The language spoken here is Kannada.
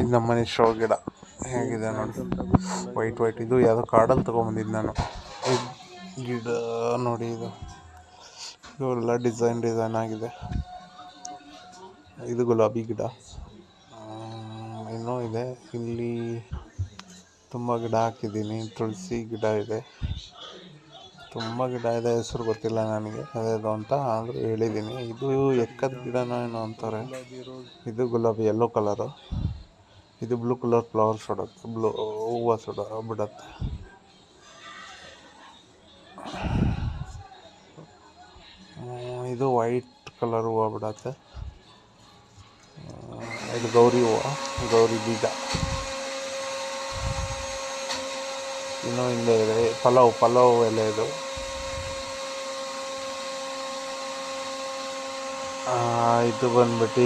ಇದು ನಮ್ಮನೆ ಶೋ ಗಿಡ. ಹೇಗಿದೆ ನೋಡಿ. ವೈಟ್ ವೈಟ್ ಇದು ಯಾವುದೋ ಕಾಡಲ್ಲಿ ತೊಗೊಂಬಂದಿದ್ದು ನಾನು. ಗಿಡ ನೋಡಿ ಇದು. ಇವೆಲ್ಲ ಡಿಸೈನ್ ಡಿಸೈನ್ ಆಗಿದೆ. ಇದು ಗುಲಾಬಿ ಗಿಡ. ಇನ್ನೂ ಇದೆ. ಇಲ್ಲಿ ತುಂಬ ಗಿಡ ಹಾಕಿದ್ದೀನಿ. ತುಳಸಿ ಗಿಡ ಇದೆ. ತುಂಬ ಗಿಡ ಇದೆ. ಹೆಸರು ಗೊತ್ತಿಲ್ಲ ನನಗೆ. ಅದೇದು ಅಂತ ಆದರೂ ಹೇಳಿದ್ದೀನಿ. ಇದು ಎಕ್ಕದ ಗಿಡನೋ ಏನೋ ಅಂತಾರೆ. ಇದು ಗುಲಾಬಿ ಯೆಲ್ಲೋ ಕಲರು ಇದು ಬ್ಲೂ ಕಲರ್ ಫ್ಲವರ್ ಹೊಡತ್ತೆ ಬ್ಲೂ ಹೂವು ಸುಡ ಬಿಡತ್ತೆ. ಇದು ವೈಟ್ ಕಲರ್ ಹೂವು ಬಿಡತ್ತೆ. ಇದು ಗೌರಿ ಹೂವು, ಗೌರಿ ಬೀಜ. ಇನ್ನೂ ಹಿಂದೆ ಇದೆ, ಪಲಾವ್ ಪಲಾವ್ ಎಲೆ ಇದು. ಇದು ಬಂದ್ಬಿಟ್ಟು